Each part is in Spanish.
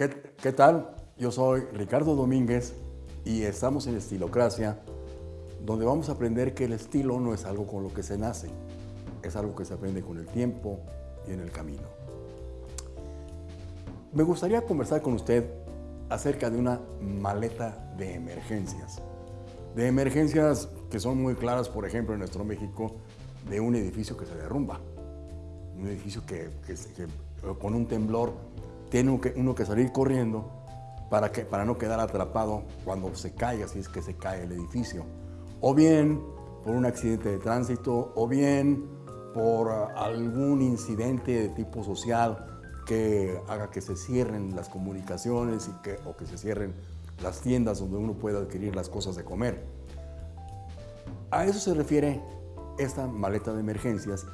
¿Qué, ¿Qué, tal? Yo soy Ricardo Domínguez y estamos en Estilocracia, donde vamos a aprender que el estilo no es algo con lo que se nace, es algo que se aprende con el tiempo y en el camino. Me gustaría conversar con usted acerca de una maleta de emergencias. De emergencias que son muy claras, por ejemplo, en nuestro México, de un edificio que se derrumba. Un edificio que con un temblor tiene uno que, salir corriendo para, que, para no quedar atrapado cuando se caiga, si es que se cae el edificio. O bien por un accidente de tránsito, o bien por algún incidente de tipo social que haga que se cierren las comunicaciones y que, o que se cierren las tiendas donde uno puede adquirir las cosas de comer. A eso se refiere esta maleta de emergencias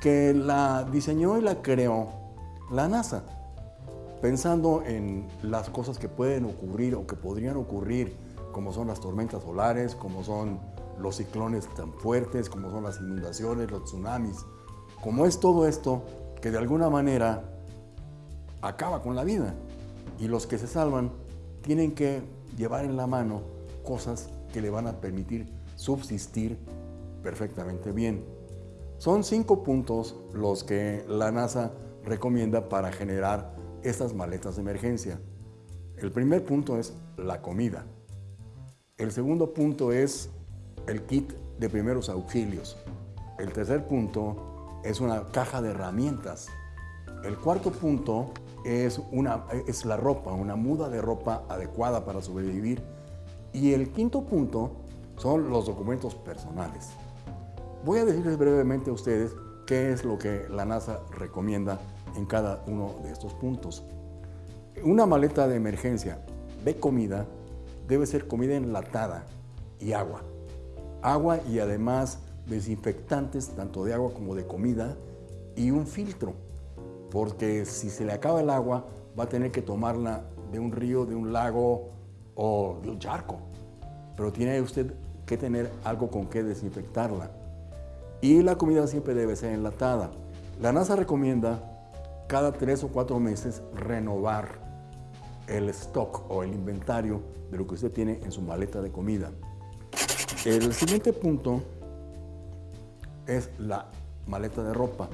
que la diseñó y la creó la NASA, pensando en las cosas que pueden ocurrir o que podrían ocurrir, como son las tormentas solares, como son los ciclones tan fuertes, como son las inundaciones, los tsunamis, como es todo esto que de alguna manera acaba con la vida. Y los que se salvan tienen que llevar en la mano cosas que le van a permitir subsistir perfectamente bien. Son cinco puntos los que la NASA recomienda para generar estas maletas de emergencia. El primer punto es la comida. El segundo punto es el kit de primeros auxilios. El tercer punto es una caja de herramientas. El cuarto punto es, una, es la ropa, una muda de ropa adecuada para sobrevivir. Y el quinto punto son los documentos personales. Voy a decirles brevemente a ustedes qué es lo que la NASA recomienda en cada uno de estos puntos. Una maleta de emergencia de comida debe ser comida enlatada y agua. Agua y además desinfectantes tanto de agua como de comida y un filtro, porque si se le acaba el agua va a tener que tomarla de un río, de un lago o de un charco. Pero tiene usted que tener algo con que desinfectarla y la comida siempre debe ser enlatada. La NASA recomienda cada tres o cuatro meses renovar el stock o el inventario de lo que usted tiene en su maleta de comida. El siguiente punto es la maleta de ropa.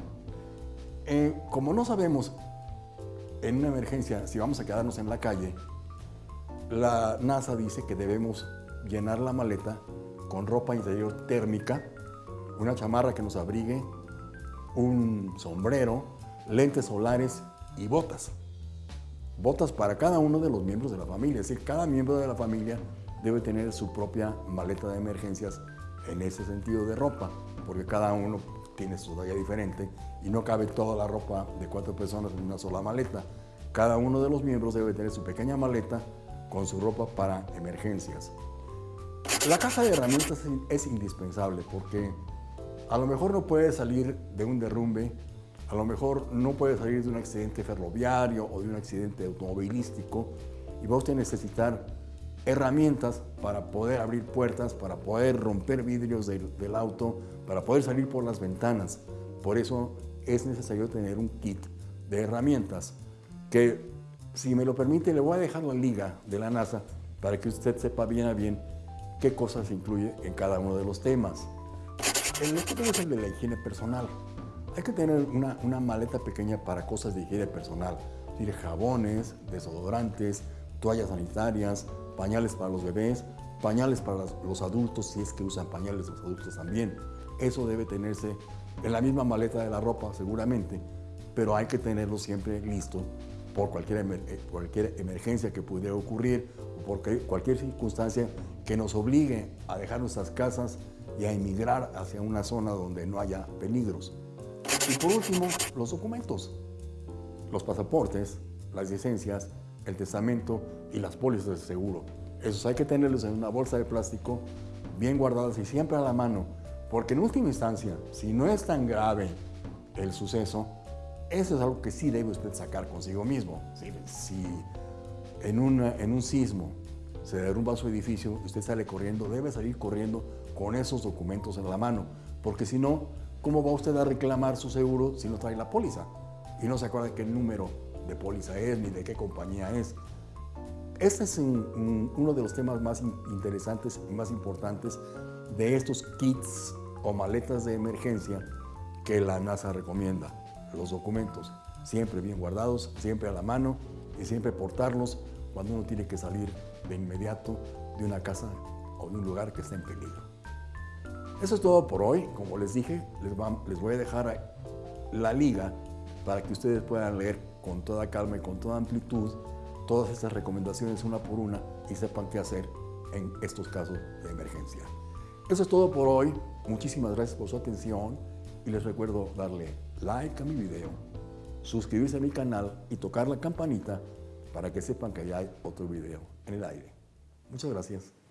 Eh, como no sabemos en una emergencia si vamos a quedarnos en la calle, la NASA dice que debemos llenar la maleta con ropa interior térmica una chamarra que nos abrigue, un sombrero, lentes solares y botas. Botas para cada uno de los miembros de la familia. Es decir, cada miembro de la familia debe tener su propia maleta de emergencias en ese sentido de ropa, porque cada uno tiene su talla diferente y no cabe toda la ropa de cuatro personas en una sola maleta. Cada uno de los miembros debe tener su pequeña maleta con su ropa para emergencias. La caja de herramientas es indispensable porque a lo mejor no puede salir de un derrumbe, a lo mejor no puede salir de un accidente ferroviario o de un accidente automovilístico y va usted a necesitar herramientas para poder abrir puertas, para poder romper vidrios del, del auto, para poder salir por las ventanas. Por eso es necesario tener un kit de herramientas que, si me lo permite, le voy a dejar la liga de la NASA para que usted sepa bien a bien qué cosas incluye en cada uno de los temas. El otro es el de la higiene personal. Hay que tener una, maleta pequeña para cosas de higiene personal, decir, jabones, desodorantes, toallas sanitarias, pañales para los bebés, pañales para los adultos, si es que usan pañales los adultos también. Eso debe tenerse en la misma maleta de la ropa, seguramente, pero hay que tenerlo siempre listo por cualquier, eh, cualquier emergencia que pudiera ocurrir o por cualquier circunstancia que nos obligue a dejar nuestras casas y a emigrar hacia una zona donde no haya peligros. Y por último, los documentos, los pasaportes, las licencias, el testamento y las pólizas de seguro. Esos hay que tenerlos en una bolsa de plástico bien guardadas y siempre a la mano, porque en última instancia, si no es tan grave el suceso, eso es algo que sí debe usted sacar consigo mismo. Si, si en, una, en un sismo se derrumba su edificio usted sale corriendo, debe salir corriendo con esos documentos en la mano, porque si no, ¿cómo va usted a reclamar su seguro si no trae la póliza? Y no se acuerda qué número de póliza es ni de qué compañía es. Este es uno de los temas más interesantes y más importantes de estos kits o maletas de emergencia que la NASA recomienda. Los documentos, siempre bien guardados, siempre a la mano y siempre portarlos cuando uno tiene que salir de inmediato de una casa o de un lugar que esté en peligro. Eso es todo por hoy. Como les dije, les, voy a dejar la liga para que ustedes puedan leer con toda calma y con toda amplitud todas estas recomendaciones una por una y sepan qué hacer en estos casos de emergencia. Eso es todo por hoy. Muchísimas gracias por su atención y les recuerdo darle like a mi video, suscribirse a mi canal y tocar la campanita para que sepan que hay otro video en el aire. Muchas gracias.